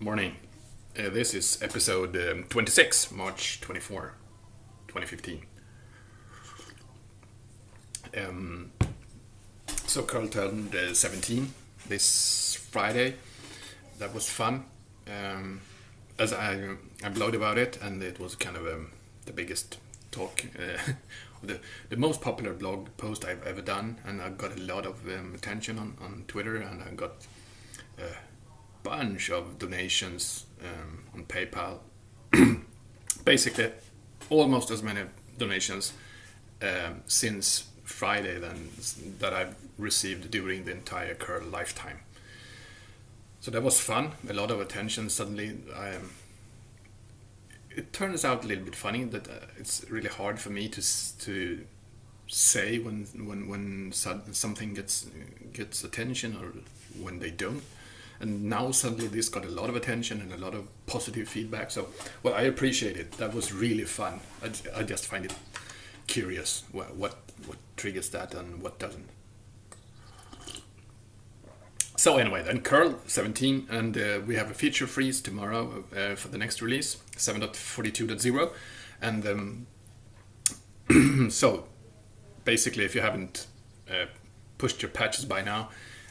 Morning. Uh, this is episode um, 26, March 24, 2015. Um, so curl turned uh, 17 this Friday. That was fun. Um, as I, I blogged about it, and it was kind of um, the biggest talk, uh, the, the most popular blog post I've ever done, and I got a lot of um, attention on, on Twitter, and I got a bunch of donations um, on PayPal. Basically, almost as many donations um, since Friday than that I've received during the entire curl lifetime. So that was fun. A lot of attention. Suddenly, I, um, it turns out a little bit funny that uh, it's really hard for me to to say when when when something gets gets attention or when they don't. And now suddenly this got a lot of attention and a lot of positive feedback. So, well, I appreciate it. That was really fun. I, I just find it curious what, what what triggers that and what doesn't. So anyway, then curl 17, and uh, we have a feature freeze tomorrow uh, for the next release, 7.42.0, and um, so basically, if you haven't uh, pushed your patches by now,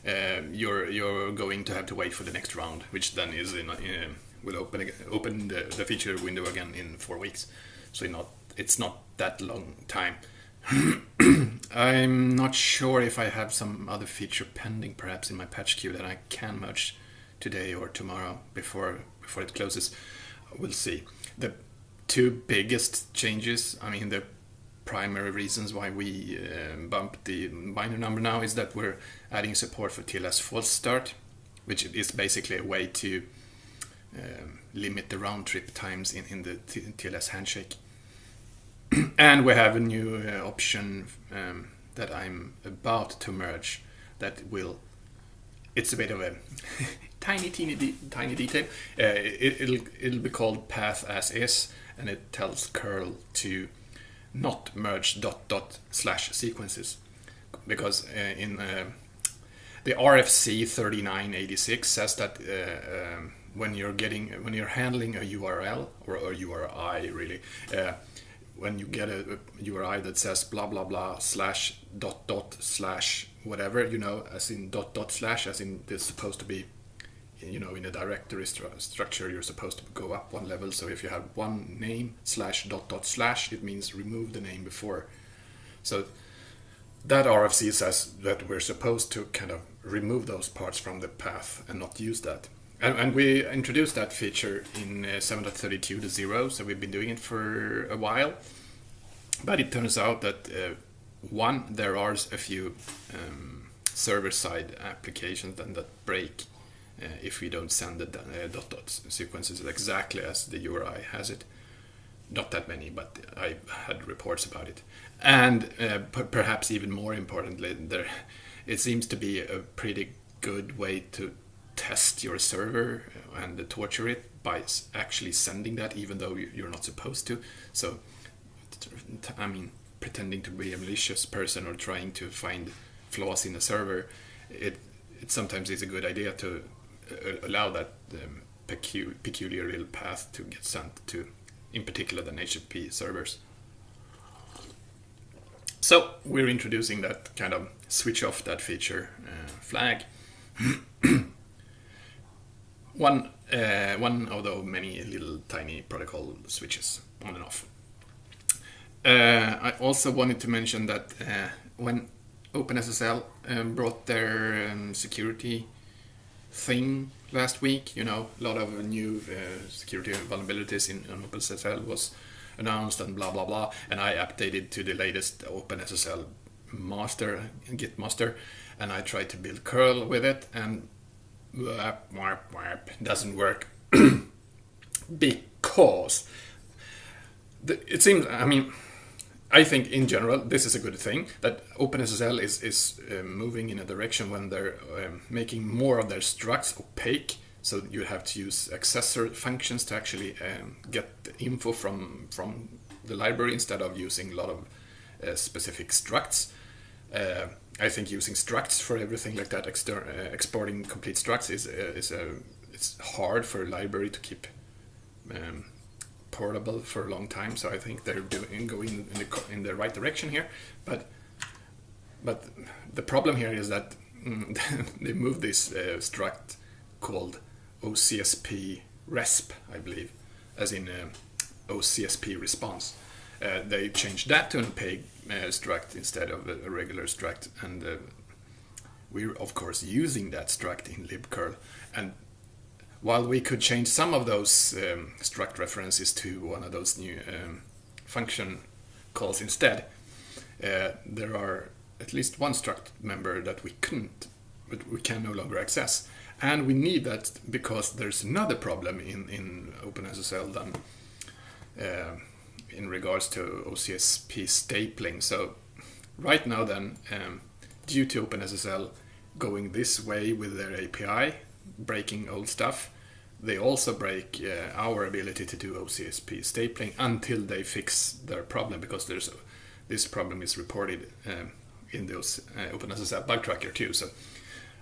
uh, you're you're going to have to wait for the next round, which then is in, in will open open the, the feature window again in four weeks. So not it's not that long time. I'm not sure if I have some other feature pending, perhaps in my patch queue that I can merge today or tomorrow before before it closes. We'll see. The two biggest changes, I mean, the primary reasons why we uh, bumped the binder number now is that we're adding support for TLS false start, which is basically a way to um, limit the round trip times in, in the TLS handshake. and we have a new uh, option um, that I'm about to merge that will. It's a bit of a tiny, teeny, de tiny detail. Uh, it, will it'll be called path as is, and it tells curl to not merge dot dot slash sequences. Because uh, in uh, the RFC 3986 says that uh, um, when you're getting when you're handling a URL or a URI really when you get a, a, URI that says blah blah blah slash dot dot slash whatever you know as in dot dot slash as in there's supposed to be you know in a directory stru structure you're supposed to go up one level. So if you have one name slash dot dot slash it means remove the name before. So that RFC says that we're supposed to kind of remove those parts from the path and not use that. And, and we introduced that feature in uh, 7.32 to 0, so we've been doing it for a while. But it turns out that uh, one, there are a few um, server-side applications that, that break uh, if we don't send the uh, dot dot sequences exactly as the URI has it. Not that many, but I had reports about it. And uh, perhaps even more importantly, there it seems to be a pretty good way to test your server and torture it by actually sending that even though you're not supposed to so i mean pretending to be a malicious person or trying to find flaws in a server it it sometimes is a good idea to allow that um, pecu peculiar little path to get sent to in particular the http servers so we're introducing that kind of switch off that feature uh, flag one uh, one of the many little tiny protocol switches on and off. Uh, I also wanted to mention that uh, when OpenSSL um, brought their um, security thing last week, you know, a lot of new uh, security vulnerabilities in, in OpenSSL was announced and blah blah blah, and I updated to the latest OpenSSL master, Git master, and I tried to build curl with it, and doesn't work. Because the, it seems i mean i think in general this is a good thing that openssl is is uh, moving in a direction when they're um, making more of their structs opaque. So you have to use accessor functions to actually um, get the info from from the library instead of using a lot of uh, specific structs. Uh, I think using structs for everything like that, uh, exporting complete structs is uh, is a it's hard for a library to keep um, portable for a long time. So I think they're doing going in the in the right direction here, but but the problem here is that they moved this uh, struct called OCSP resp, I believe, as in uh, OCSP response. Uh, they changed that to an opaque uh, struct instead of a, a regular struct, and uh, we're of course using that struct in libcurl. And while we could change some of those um, struct references to one of those new um, function calls instead, uh, there are at least one struct member that we couldn't, but we can no longer access. And we need that because there's another problem in, in OpenSSL than uh, in regards to OCSP stapling. So right now then, um, due to OpenSSL going this way with their API, breaking old stuff, they also break uh, our ability to do OCSP stapling until they fix their problem because there's a, this problem is reported um, in those uh, OpenSSL bug tracker too. So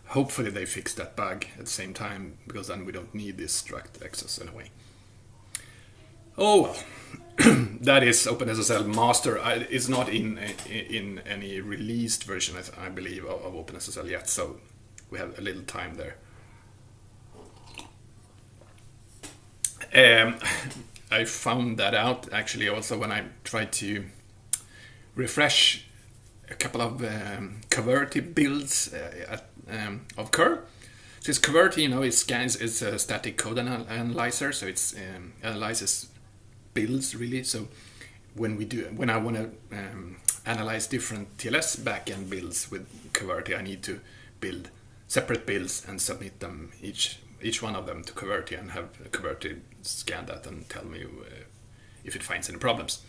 hopefully they fix that bug at the same time because then we don't need this struct access anyway. Oh well. that is OpenSSL master. it's not in in any released version, I believe, of, of OpenSSL yet. So we have a little time there. Um, I found that out actually also when I tried to refresh a couple of um, builds uh, at, um, of curl. Since Coverity, you know, it scans, it's a static code anal analyzer, so it um, analyzes builds really. So when we do, when I want to um, analyze different TLS backend builds with Coverity, I need to build separate builds and submit them each each one of them to Coverity and have Coverity scan that and tell me uh, if it finds any problems.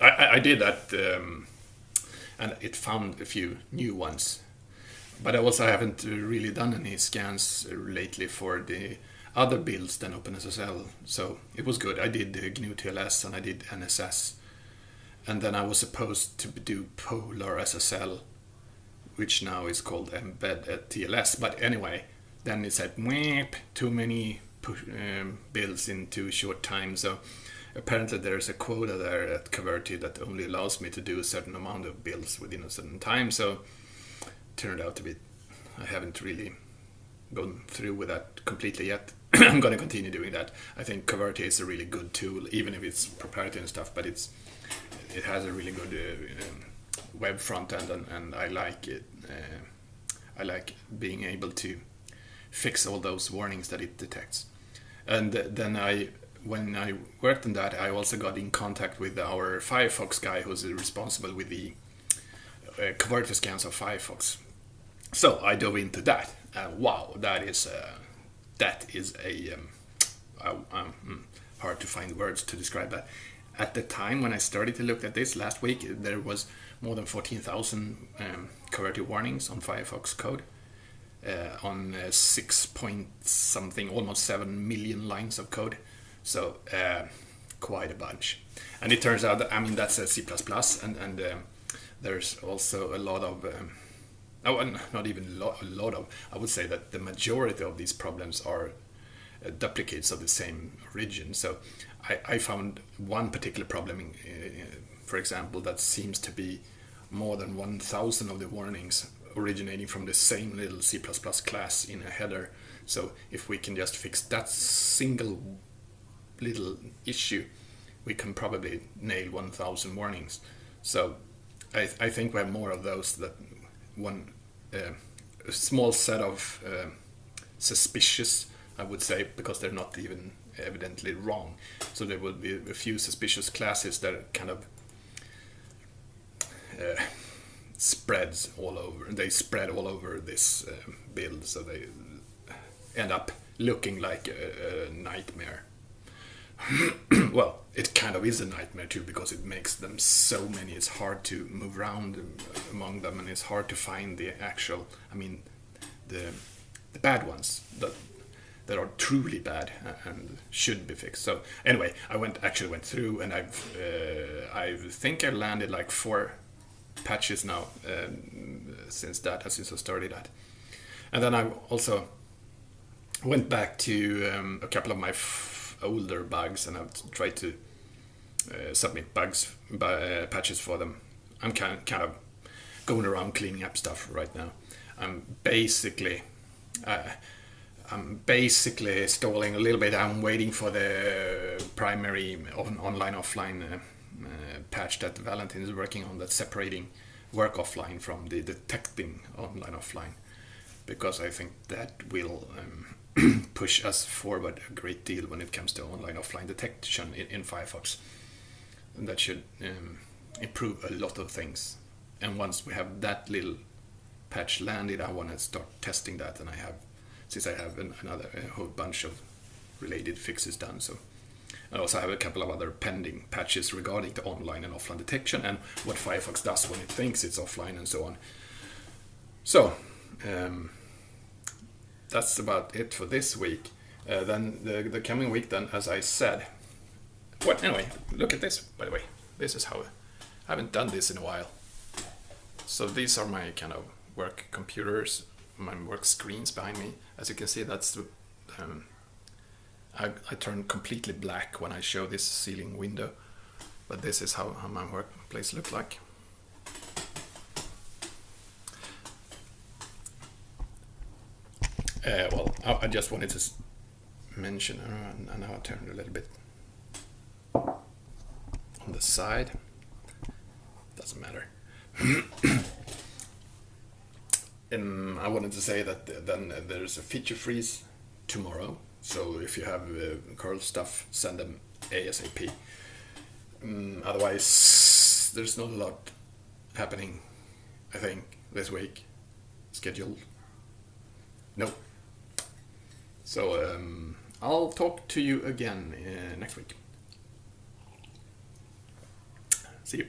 I, I did that, um, and it found a few new ones. But I also haven't really done any scans lately for the other builds than OpenSSL. So it was good. I did GNU TLS and I did NSS. And then I was supposed to do Polar SSL, which now is called mbed TLS. But anyway, then it said, too many push, um, in too short time. So apparently there's a quota there at Coverity that only allows me to do a certain amount of builds within a certain time. So turned out to be, I haven't really gone through with that completely yet. I'm going to continue doing that. I think Coverity is a really good tool, even if it's proprietary and stuff. But it's it has a really good uh, um, web front end, and, and I like it. Uh, I like being able to fix all those warnings that it detects. And then I, when I worked on that, I also got in contact with our Firefox guy who's responsible with the uh, Coverity scans of Firefox. So I dove into that. Uh, wow, that is uh, that is a um, um, hmm, hard to find words to describe that. At the time when I started to look at this last week, there was more than 14,000 um, warnings on Firefox code. Uh, on uh, six point something, almost seven million lines of code. So uh, quite a bunch. And it turns out that I mean that's a C++, and and uh, there's also a lot of um, oh, not even lo- a lot of. I would say that the majority of these problems are uh, duplicates of the same origin. So I, I found one particular problem, in, for example, that seems to be more than 1,000 of the warnings originating from the same little C++ class in a header. So if we can just fix that single little issue, we can probably nail 1000 warnings. So I, I think we have more of those that one uh, a small set of uh, suspicious, I would say, because they're not even evidently wrong. So there will be a few suspicious classes that kind of uh, spreads all over. They spread all over this uh, build, so they end up looking like a, a nightmare. well, it kind of is a nightmare too because it makes them so many. It's hard to move around among them, and it's hard to find the actual. I mean, the the bad ones that that are truly bad and should be fixed. So anyway, I went actually went through, and I've uh, I think I landed like four patches now um, since that, since I started that. And then I also went back to um, a couple of my older bugs and I've tried to uh, submit bugs, uh, patches for them. I'm kind kind of going around cleaning up stuff right now. I'm basically uh, I'm basically stalling a little bit. I'm waiting for the primary on, online offline uh, patch that Valentin is working on that's separating work offline from the detecting online offline because I think that will um, push us forward a great deal when it comes to online offline detection in, in Firefox. And that should um, improve a lot of things. And once we have that little patch landed, I want to start testing that. And I have, since I have an, another a whole bunch of related fixes done, so I also have a couple of other pending patches regarding the online and offline detection and what Firefox does when it thinks it's offline and so on. So, um, that's about it for this week. Uh, then the, the coming week, then, as I said, what anyway, look at this, by the way. This is how I haven't done this in a while. So these are my kind of work computers, my work screens behind me. As you can see, that's the um, I, I turn completely black when I show this ceiling window, but this is how, how my workplace looks like. Uh, well, I, I, just wanted to mention, uh, and now I turned a little bit on the side. Doesn't matter. um, I wanted to say that then there's a feature freeze tomorrow so if you have uh, curl stuff, send them ASAP. Um, otherwise, there's not a lot happening, I think, this week. Scheduled. No. So um, I'll talk to you again uh, next week. See you.